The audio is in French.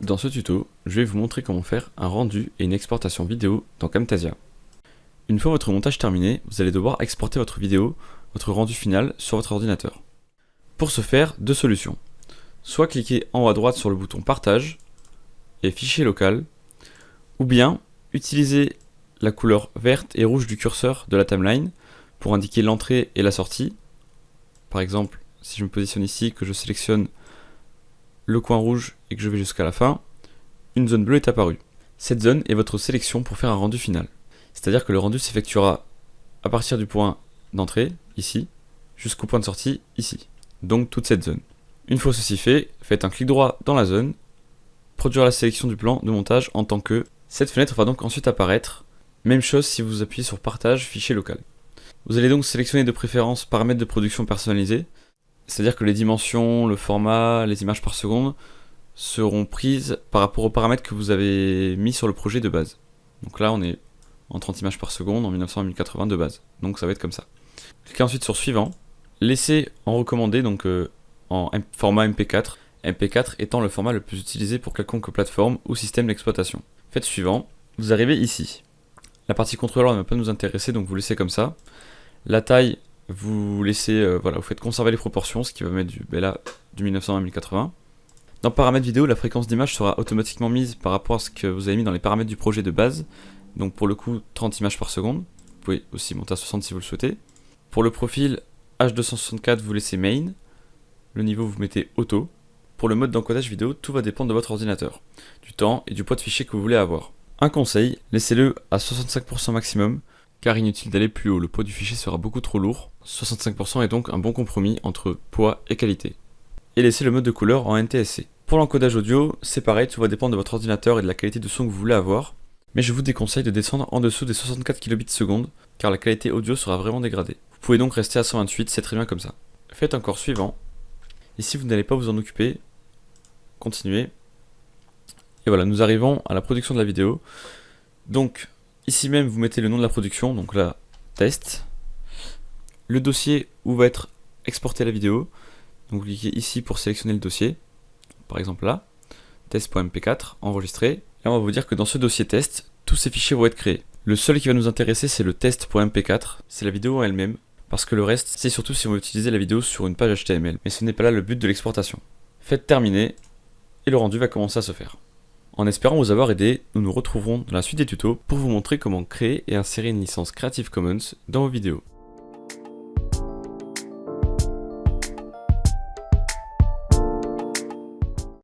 Dans ce tuto, je vais vous montrer comment faire un rendu et une exportation vidéo dans Camtasia. Une fois votre montage terminé, vous allez devoir exporter votre vidéo, votre rendu final sur votre ordinateur. Pour ce faire, deux solutions. Soit cliquer en haut à droite sur le bouton Partage et Fichier local, ou bien utiliser la couleur verte et rouge du curseur de la timeline pour indiquer l'entrée et la sortie. Par exemple, si je me positionne ici, que je sélectionne le coin rouge et que je vais jusqu'à la fin, une zone bleue est apparue. Cette zone est votre sélection pour faire un rendu final. C'est-à-dire que le rendu s'effectuera à partir du point d'entrée, ici, jusqu'au point de sortie, ici. Donc toute cette zone. Une fois ceci fait, faites un clic droit dans la zone, produire la sélection du plan de montage en tant que. Cette fenêtre va donc ensuite apparaître. Même chose si vous appuyez sur partage, fichier local. Vous allez donc sélectionner de préférence paramètres de production personnalisés, c'est-à-dire que les dimensions, le format, les images par seconde seront prises par rapport aux paramètres que vous avez mis sur le projet de base. Donc là, on est en 30 images par seconde en 1900 1080 de base. Donc ça va être comme ça. Cliquez ensuite sur suivant. Laissez en recommandé, donc euh, en format MP4. MP4 étant le format le plus utilisé pour quelconque plateforme ou système d'exploitation. Faites suivant. Vous arrivez ici. La partie contrôleur ne va pas nous intéresser, donc vous laissez comme ça. La taille, vous laissez, euh, voilà, vous faites conserver les proportions, ce qui va mettre du, là, du 1900 à 1080. Dans paramètres vidéo, la fréquence d'image sera automatiquement mise par rapport à ce que vous avez mis dans les paramètres du projet de base. Donc pour le coup, 30 images par seconde. Vous pouvez aussi monter à 60 si vous le souhaitez. Pour le profil H264, vous laissez main. Le niveau, vous mettez auto. Pour le mode d'encodage vidéo, tout va dépendre de votre ordinateur, du temps et du poids de fichier que vous voulez avoir. Un conseil, laissez-le à 65% maximum, car inutile d'aller plus haut, le poids du fichier sera beaucoup trop lourd. 65% est donc un bon compromis entre poids et qualité. Et laissez le mode de couleur en NTSC. Pour l'encodage audio, c'est pareil, tout va dépendre de votre ordinateur et de la qualité de son que vous voulez avoir. Mais je vous déconseille de descendre en dessous des 64 kbps car la qualité audio sera vraiment dégradée. Vous pouvez donc rester à 128, c'est très bien comme ça. Faites encore suivant. Et si vous n'allez pas vous en occuper, continuez. Et voilà, nous arrivons à la production de la vidéo. Donc, Ici même, vous mettez le nom de la production, donc là, test. Le dossier où va être exportée la vidéo. Donc vous cliquez ici pour sélectionner le dossier. Par exemple là, test.mp4, enregistré. Et on va vous dire que dans ce dossier test, tous ces fichiers vont être créés. Le seul qui va nous intéresser, c'est le test.mp4, c'est la vidéo en elle-même, parce que le reste, c'est surtout si on veut utiliser la vidéo sur une page HTML. Mais ce n'est pas là le but de l'exportation. Faites terminer, et le rendu va commencer à se faire. En espérant vous avoir aidé, nous nous retrouverons dans la suite des tutos pour vous montrer comment créer et insérer une licence Creative Commons dans vos vidéos.